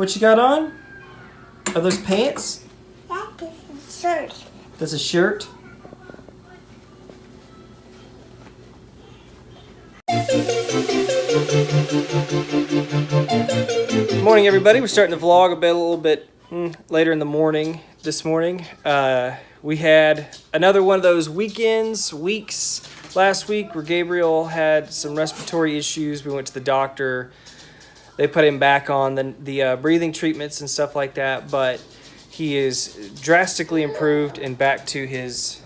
What you got on? Are those pants? That is a shirt. That's a shirt. Good Morning, everybody. We're starting the vlog a bit, a little bit mm, later in the morning. This morning, uh, we had another one of those weekends, weeks last week where Gabriel had some respiratory issues. We went to the doctor. They put him back on the the uh, breathing treatments and stuff like that, but he is drastically improved and back to his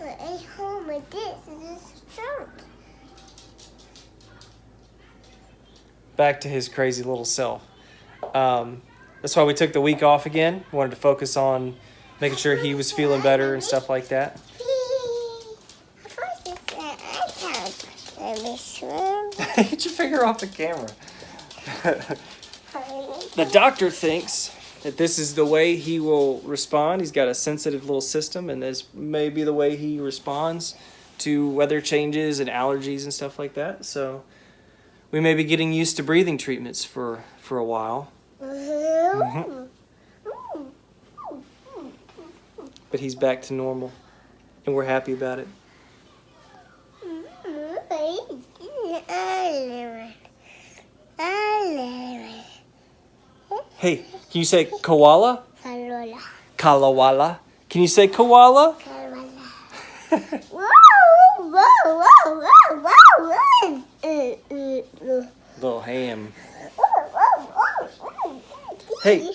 I ate home with this. This is a shirt. back to his crazy little self. Um, that's why we took the week off again. Wanted to focus on making sure he was feeling better and stuff like that. Of course, it's an iPad. Let me swim. Get your finger off the camera. the doctor thinks that this is the way he will respond. He's got a sensitive little system, and this may be the way he responds to weather changes and allergies and stuff like that. So we may be getting used to breathing treatments for, for a while. Mm-hmm. but he's back to normal and we're happy about it hey can you say koala kalawala can you say koala little ham hey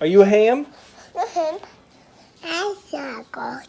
are you a ham I saw gold. oh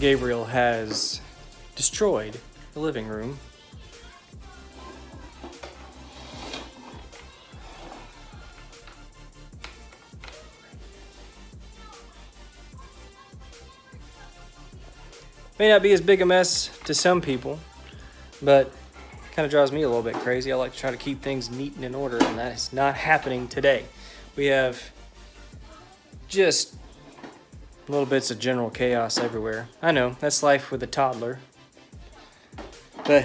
Gabriel has destroyed the living room. May not be as big a mess to some people, but kind of drives me a little bit crazy. I like to try to keep things neat and in order, and that is not happening today. We have just Little bits of general chaos everywhere. I know, that's life with a toddler. But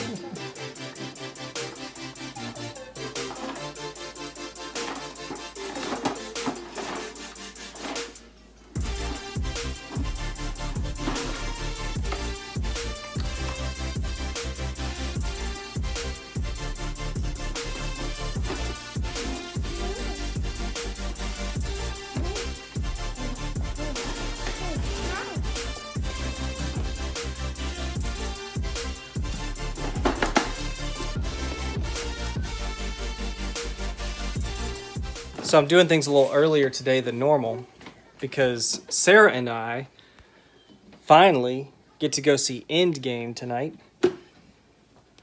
So I'm doing things a little earlier today than normal because Sarah and I finally get to go see Endgame tonight.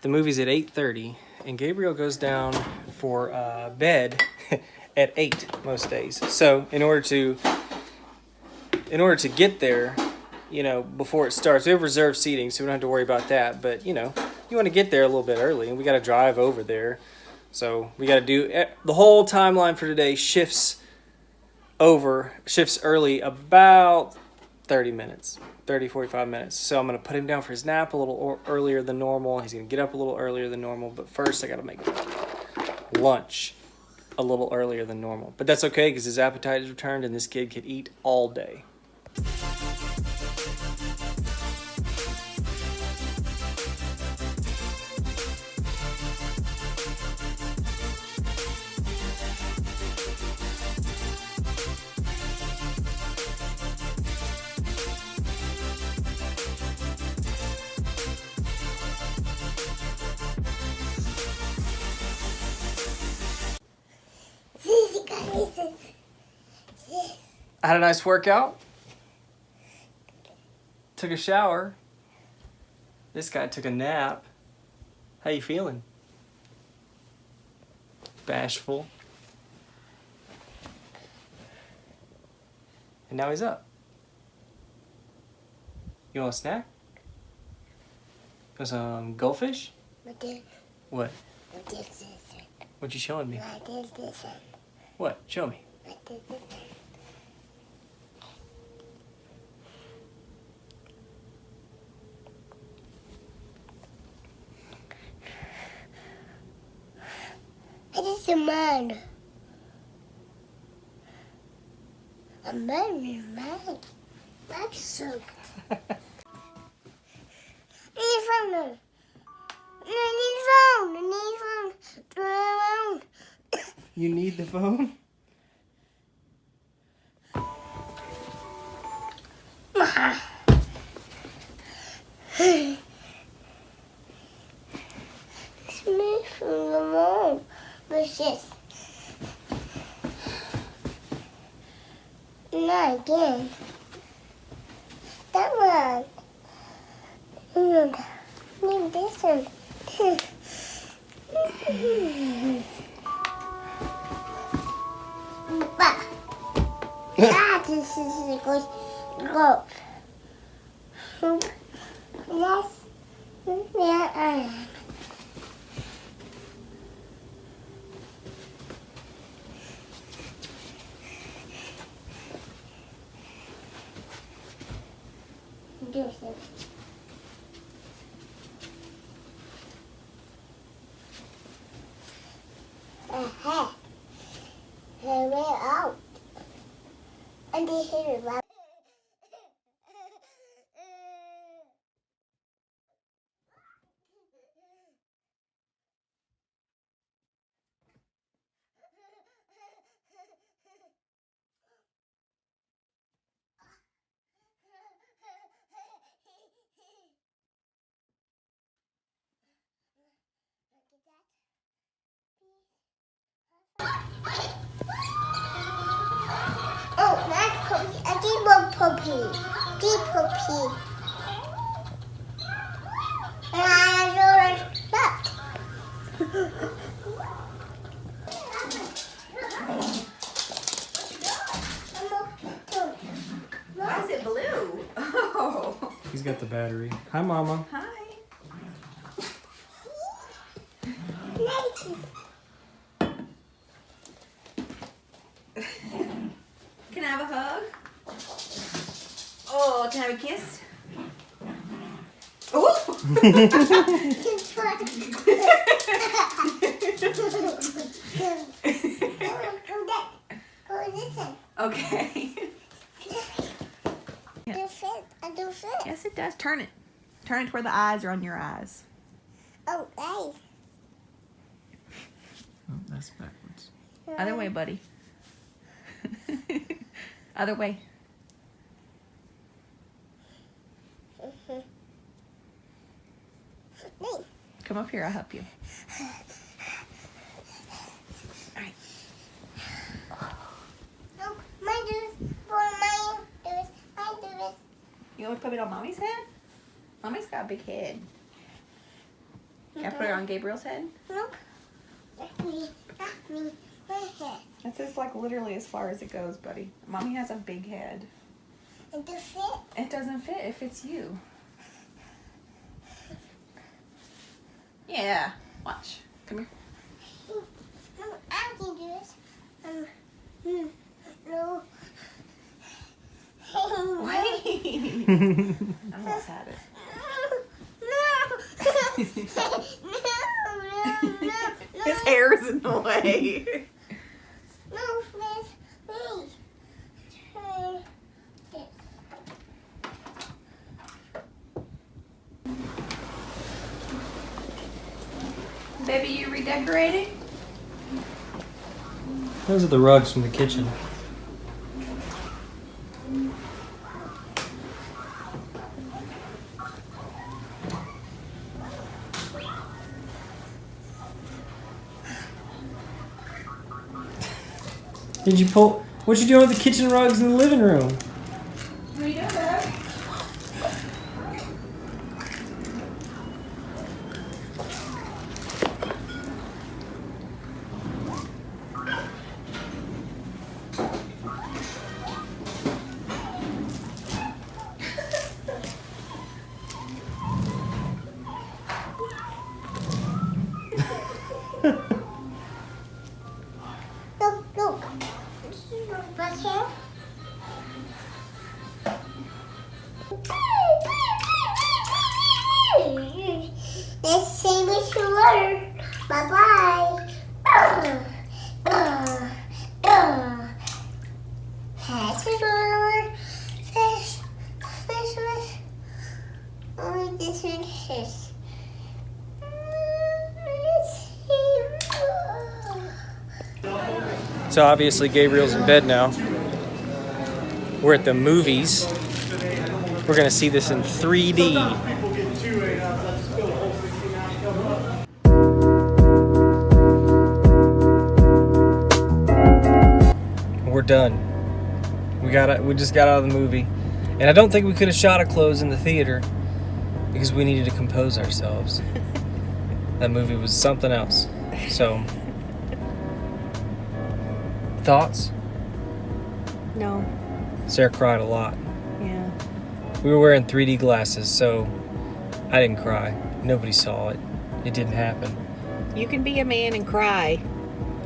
The movie's at 8.30 and Gabriel goes down for uh, bed at 8 most days. So in order to in order to get there, you know, before it starts, we have reserved seating so we don't have to worry about that. But, you know, you want to get there a little bit early and we got to drive over there. So we got to do eh, the whole timeline for today shifts over, shifts early about 30 minutes, 30, 45 minutes. So I'm going to put him down for his nap a little earlier than normal. He's going to get up a little earlier than normal. But first, I got to make lunch a little earlier than normal. But that's okay because his appetite is returned and this kid could eat all day. Had a nice workout. Took a shower. This guy took a nap. How you feeling? Bashful. And now he's up. You want a snack? Want some goldfish? What? What you showing me? What? Show me. It is a man. A man is man. That's so. Need phone. No, need phone. Need phone. Turn around. You need the phone? Again. That one. Mm, Need this one. Ah, this is good goat. Yes. Yeah. Uh. Do it. Uh-huh. Hey, we're out. And they hit it right. Oh, that's puppy. I A deep puppy. Deep puppy. And I have that. Why is it blue? Oh, He's got the battery. Hi, Mama. hi. Can I have a hug? Oh, can I have a kiss? Oh! okay. Do fit. I do fit. Yes, it does. Turn it. Turn it to where the eyes are on your eyes. Oh, nice. Oh, that's backwards. Other way, buddy. Other way. Mm-hmm. Come up here. I'll help you. Alright. No, my do. For my do this. I. You want to put it on mommy's head? Mommy's got a big head. Can I put it mm-hmm. on Gabriel's head? Nope. That's me. That's me. My head. That's just like literally as far as it goes, buddy. Mommy has a big head. And do fit. It doesn't fit. It fits you. Yeah. Watch. Come here. No, I can do this. Um, hmm, no. Wait. I almost had it. His hair is in the way. Baby, you redecorating? Those are the rugs from the kitchen. Did you pull? What you doing with the kitchen rugs in the living room? So obviously Gabriel's in bed now. We're at the movies. We're gonna see this in 3D. We're done. We got it. We just got out of the movie, and I don't think we could have shot a close in the theater because we needed to compose ourselves. that movie was something else. So, thoughts? No. Sarah cried a lot. Yeah. We were wearing 3D glasses, so I didn't cry. Nobody saw it. It didn't happen. You can be a man and cry.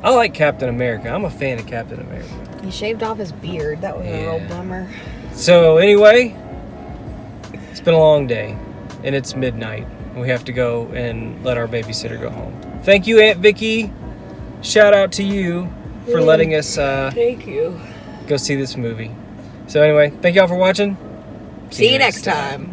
I like Captain America. I'm a fan of Captain America. He shaved off his beard. That was a real bummer. So, anyway, it's been a long day, and it's midnight. We have to go and let our babysitter go home. Thank you, Aunt Vicky. Shout out to you for letting us uh, Thank you. go see this movie. So, anyway, thank y'all for watching. See you next time.